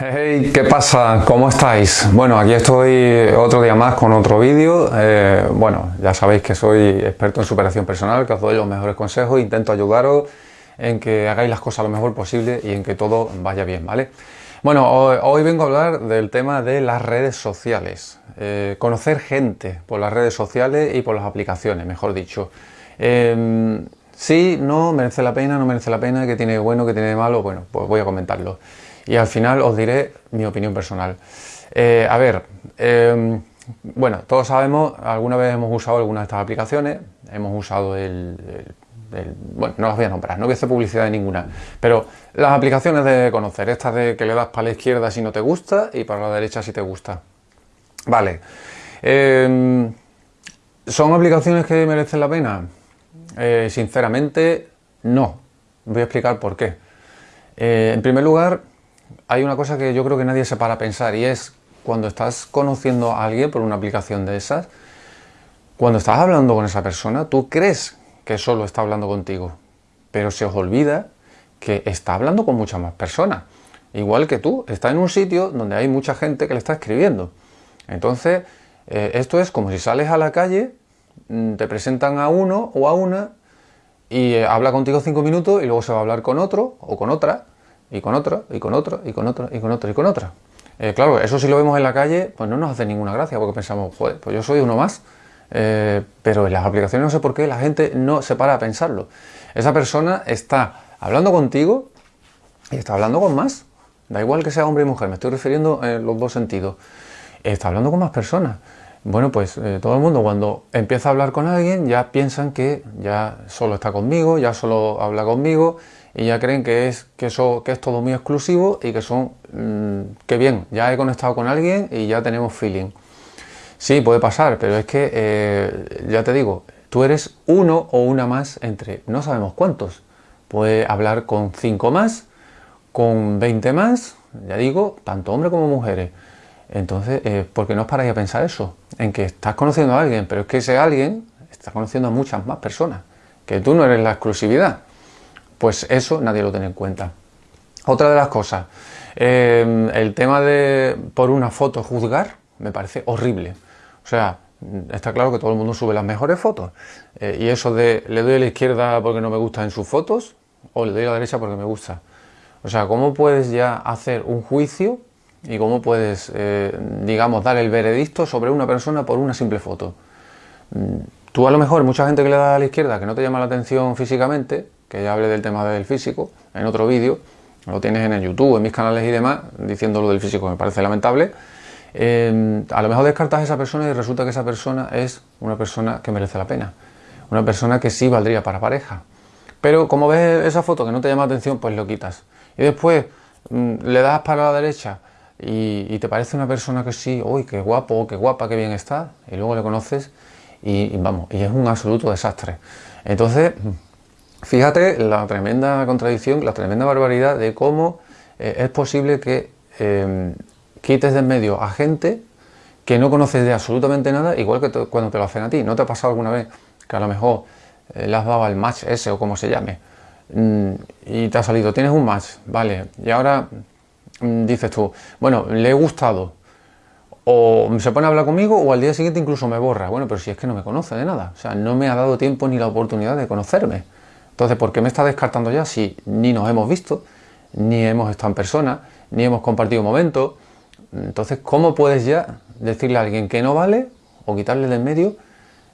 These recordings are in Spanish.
Hey, ¿qué pasa? ¿Cómo estáis? Bueno, aquí estoy otro día más con otro vídeo. Eh, bueno, ya sabéis que soy experto en superación personal, que os doy los mejores consejos, intento ayudaros en que hagáis las cosas lo mejor posible y en que todo vaya bien, ¿vale? Bueno, hoy, vengo a hablar del tema de las redes sociales. Eh, conocer gente por las redes sociales y por las aplicaciones, mejor dicho. Eh, sí, no, merece la pena, no merece la pena, que tiene bueno, que tiene malo, bueno, pues voy a comentarlo. Y al final os diré mi opinión personal. Eh, a ver, em, bueno, todos sabemos, alguna vez hemos usado alguna de estas aplicaciones, hemos usado el bueno, no las voy a nombrar, no voy a hacer publicidad de ninguna, pero las aplicaciones de conocer, estas de que le das para la izquierda si no te gusta y para la derecha si te gusta. Vale. Em, ¿Son aplicaciones que merecen la pena? Eh, sinceramente, no. Voy a explicar por qué. Eh, en primer lugar, hay una cosa que yo creo que nadie se para a pensar y es cuando estás conociendo a alguien por una aplicación de esas, cuando estás hablando con esa persona, tú crees que solo está hablando contigo, pero se os olvida que está hablando con muchas más personas. Igual que tú, está en un sitio donde hay mucha gente que le está escribiendo. Entonces, eh, esto es como si sales a la calle, mm, te presentan a uno o a una y eh, habla contigo cinco minutos y luego se va a hablar con otro o con otra y con otro y con otro y con otro y con otro y con otra. Eh, claro, eso si lo vemos en la calle, pues no nos hace ninguna gracia porque pensamos, joder, pues yo soy uno más eh, pero en las aplicaciones no sé por qué la gente no se para a pensarlo. Esa persona está hablando contigo y está hablando con más. Da igual que sea hombre y mujer, me estoy refiriendo en los dos sentidos. Está hablando con más personas. Bueno, pues eh, todo el mundo cuando empieza a hablar con alguien ya piensan que ya solo está conmigo, ya solo habla conmigo y ya creen que es, que eso, que es todo muy exclusivo y que son, mm, que bien, ya he conectado con alguien y ya tenemos feeling. Sí, puede pasar, pero es que, eh, ya te digo, tú eres uno o una más entre no sabemos cuántos. Puede hablar con cinco más, con 20 más, ya digo, tanto hombres como mujeres. Entonces, eh, ¿por qué no os paráis a pensar eso? En que estás conociendo a alguien, pero es que ese alguien está conociendo a muchas más personas, que tú no eres la exclusividad. Pues eso nadie lo tiene en cuenta. Otra de las cosas, eh, el tema de por una foto juzgar me parece horrible. O sea, está claro que todo el mundo sube las mejores fotos. Eh, y eso de le doy a la izquierda porque no me gusta en sus fotos o le doy a la derecha porque me gusta. O sea, ¿cómo puedes ya hacer un juicio y cómo puedes, eh, digamos, dar el veredicto sobre una persona por una simple foto? Mm, tú a lo mejor, mucha gente que le da a la izquierda que no te llama la atención físicamente, que ya hablé del tema del físico en otro vídeo, lo tienes en el YouTube, en mis canales y demás, diciendo lo del físico me parece lamentable, Em, a lo mejor descartas a esa persona y resulta que esa persona es una persona que merece la pena, una persona que sí valdría para pareja. Pero como ves esa foto que no te llama la atención, pues lo quitas. Y después mm, le das para la derecha y, te parece una persona que sí, uy, qué guapo, qué guapa, qué bien está, y luego le conoces y, vamos, y es un absoluto desastre. Entonces, fíjate la tremenda contradicción, la tremenda barbaridad de cómo eh, es posible que em, quites de en medio a gente que no conoces de absolutamente nada, igual que cuando te lo hacen a ti. ¿No te ha pasado alguna vez que a lo mejor eh, le has dado el match ese o como se llame mm, y te ha salido, tienes un match, vale, y ahora dices tú, bueno, le he gustado, o se pone a hablar conmigo o al día siguiente incluso me borra. Bueno, pero si es que no me conoce de nada, o sea, no me ha dado tiempo ni la oportunidad de conocerme. Entonces, ¿por qué me está descartando ya si ni nos hemos visto, ni hemos estado en persona, ni hemos compartido momentos? Entonces, ¿cómo puedes ya decirle a alguien que no vale o quitarle del medio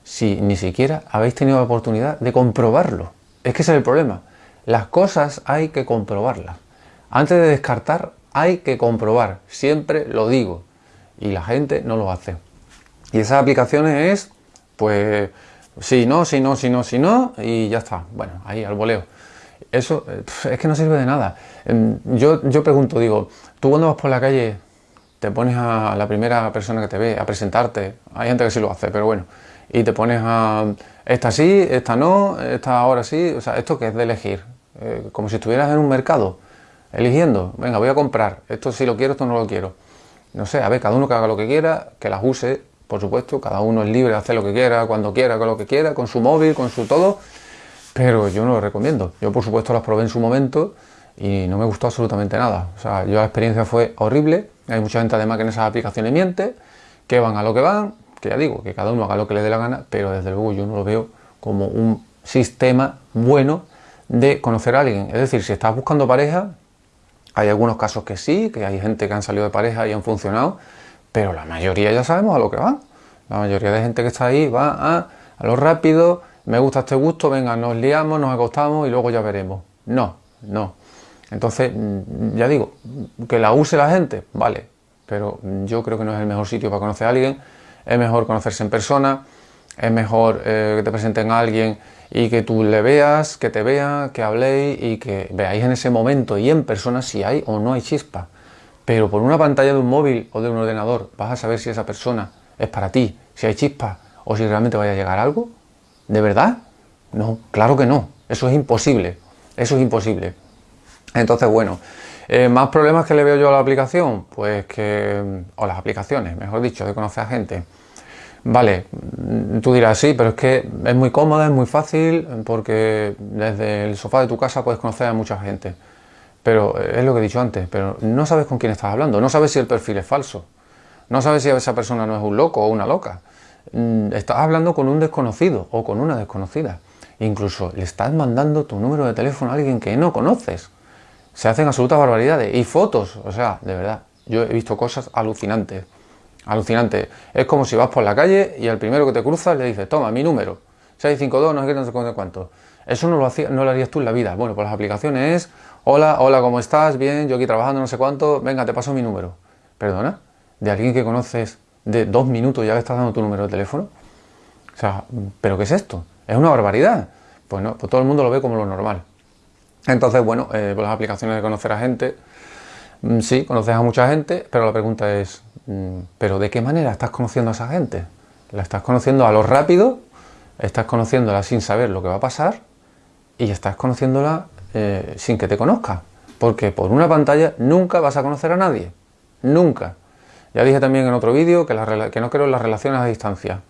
si ni siquiera habéis tenido la oportunidad de comprobarlo? Es que ese es el problema. Las cosas hay que comprobarlas. Antes de descartar, hay que comprobar. Siempre lo digo. Y la gente no lo hace. Y esas aplicaciones es, pues, si no, si no, si no, si no, y ya está. Bueno, ahí al voleo. Eso eh, es que no sirve de nada. Em, yo, yo pregunto, digo, tú cuando vas por la calle te pones a la primera persona que te ve a presentarte, hay gente que sí lo hace, pero bueno, y te pones a esta sí, esta no, esta ahora sí, o sea, esto que es de elegir, eh, como si estuvieras en un mercado, eligiendo, venga, voy a comprar, esto sí lo quiero, esto no lo quiero. No sé, a ver, cada uno que haga lo que quiera, que las use, por supuesto, cada uno es libre de hacer lo que quiera, cuando quiera, con lo que quiera, con su móvil, con su todo, pero yo no lo recomiendo. Yo, por supuesto, las probé en su momento y no me gustó absolutamente nada. O sea, yo la experiencia fue horrible. Hay mucha gente además que en esas aplicaciones miente, que van a lo que van, que ya digo, que cada uno haga lo que le dé la gana, pero desde luego yo no lo veo como un sistema bueno de conocer a alguien. Es decir, si estás buscando pareja, hay algunos casos que sí, que hay gente que han salido de pareja y han funcionado, pero la mayoría ya sabemos a lo que van. La mayoría de gente que está ahí va a, lo rápido, me gusta este gusto, venga, nos liamos, nos acostamos y luego ya veremos. No, no. Entonces, mm, ya digo, que la use la gente, vale, pero yo creo que no es el mejor sitio para conocer a alguien, es mejor conocerse en persona, es mejor eh, que te presenten a alguien y que tú le veas, que te vea, que habléis y que veáis en ese momento y en persona si hay o no hay chispa. Pero por una pantalla de un móvil o de un ordenador vas a saber si esa persona es para ti, si hay chispa o si realmente vaya a llegar algo. ¿De verdad? No, claro que no. Eso es imposible. Eso es imposible. Entonces, bueno, eh, ¿más problemas que le veo yo a la aplicación? Pues que, o las aplicaciones, mejor dicho, de conocer a gente. Vale, tú dirás, sí, pero es que es muy cómoda, es muy fácil, porque desde el sofá de tu casa puedes conocer a mucha gente. Pero eh, es lo que he dicho antes, pero no sabes con quién estás hablando, no sabes si el perfil es falso, no sabes si esa persona no es un loco o una loca. Mm, estás hablando con un desconocido o con una desconocida. Incluso le estás mandando tu número de teléfono a alguien que no conoces. Se hacen absolutas barbaridades. Y fotos, o sea, de verdad, yo he visto cosas alucinantes. Alucinante. Es como si vas por la calle y al primero que te cruzas le dices, toma, mi número, 652, no sé qué, no sé cuánto. Eso no lo, hacía, no lo harías tú en la vida. Bueno, pues las aplicaciones es, hola, hola, ¿cómo estás? Bien, yo aquí trabajando no sé cuánto, venga, te paso mi número. ¿Perdona? ¿De alguien que conoces de dos minutos ya le estás dando tu número de teléfono? O sea, ¿pero qué es esto? Es una barbaridad. Pues no, pues todo el mundo lo ve como lo normal. Entonces, bueno, eh, pues las aplicaciones de conocer a gente, mm, sí, conoces a mucha gente, pero la pregunta es, pero ¿de qué manera estás conociendo a esa gente? ¿La estás conociendo a lo rápido? ¿Estás conociéndola sin saber lo que va a pasar? Y estás conociéndola eh, sin que te conozca. Porque por una pantalla nunca vas a conocer a nadie. Nunca. Ya dije también en otro vídeo que, que no creo en las relaciones a distancia.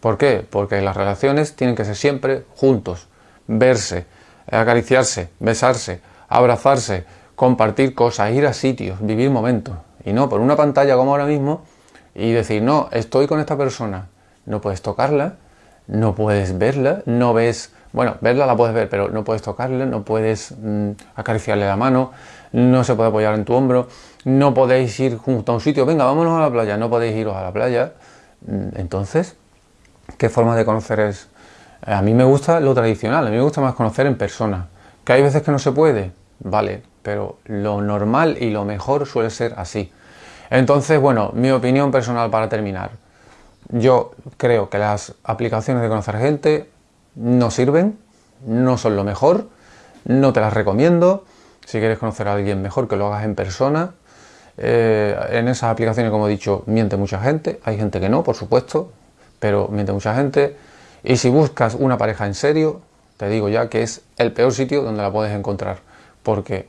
¿Por qué? Porque las relaciones tienen que ser siempre juntos. Verse, acariciarse, besarse, abrazarse, compartir cosas, ir a sitios, vivir momentos. Y no por una pantalla como ahora mismo y decir, no, estoy con esta persona. No puedes tocarla, no puedes verla, no ves, bueno, verla la puedes ver, pero no puedes tocarla, no puedes mm, acariciarle la mano, no se puede apoyar en tu hombro, no podéis ir junto a un sitio, venga, vámonos a la playa, no podéis iros a la playa. Mm, entonces, ¿qué forma de conocer es? A mí me gusta lo tradicional, a mí me gusta más conocer en persona. ¿Que hay veces que no se puede? Vale, pero lo normal y lo mejor suele ser así. Entonces, bueno, mi opinión personal para terminar. Yo creo que las aplicaciones de conocer gente no sirven, no son lo mejor, no te las recomiendo. Si quieres conocer a alguien mejor, que lo hagas en persona. Eh, en esas aplicaciones, como he dicho, miente mucha gente. Hay gente que no, por supuesto, pero miente mucha gente. Y si buscas una pareja en serio, te digo ya que es el peor sitio donde la puedes encontrar. Porque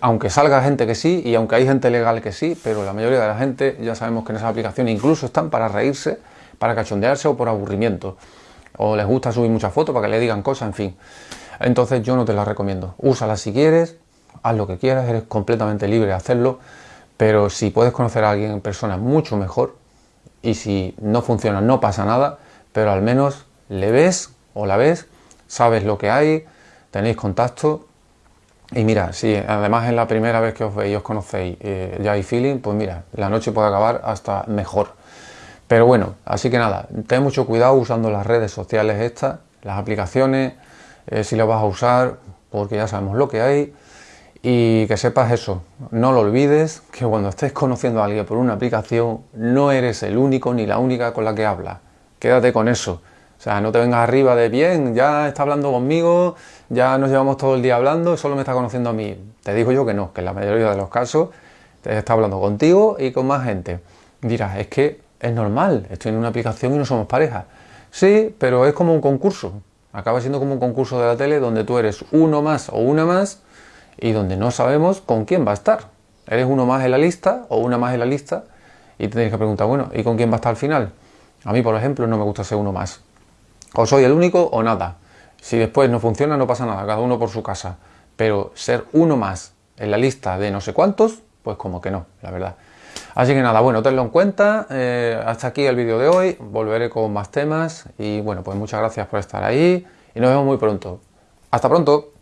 aunque salga gente que sí y aunque hay gente legal que sí, pero la mayoría de la gente ya sabemos que en esas aplicaciones incluso están para reírse, para cachondearse o por aburrimiento. O les gusta subir muchas fotos para que le digan cosas, en fin. Entonces yo no te las recomiendo. Úsala si quieres, haz lo que quieras, eres completamente libre de hacerlo, pero si puedes conocer a alguien en persona mucho mejor y si no funciona no pasa nada, pero al menos le ves o la ves, sabes lo que hay, tenéis contacto y mira, si además es la primera vez que os veis y os conocéis, eh, ya hay feeling, pues mira, la noche puede acabar hasta mejor. Pero bueno, así que nada, ten mucho cuidado usando las redes sociales estas, las aplicaciones, eh, si las vas a usar, porque ya sabemos lo que hay. Y que sepas eso, no lo olvides, que cuando estés conociendo a alguien por una aplicación, no eres el único ni la única con la que habla. Quédate con eso. O sea, no te vengas arriba de bien, ya está hablando conmigo, ya nos llevamos todo el día hablando, solo me está conociendo a mí. Te digo yo que no, que en la mayoría de los casos te está hablando contigo y con más gente. Dirás, es que es normal, estoy en una aplicación y no somos pareja. Sí, pero es como un concurso. Acaba siendo como un concurso de la tele donde tú eres uno más o una más y donde no sabemos con quién va a estar. Eres uno más en la lista o una más en la lista y te tienes que preguntar, bueno, ¿y con quién va a estar al final? A mí, por ejemplo, no me gusta ser uno más. O soy el único o nada. Si después no funciona, no pasa nada, cada uno por su casa. pero ser uno más en la lista de no sé cuántos, pues como que no, la verdad. Así que nada, bueno, tenlo en cuenta. Eh, hasta aquí el vídeo de hoy. Volveré con más temas. Y bueno, pues muchas gracias por estar ahí. Y nos vemos muy pronto. Hasta pronto.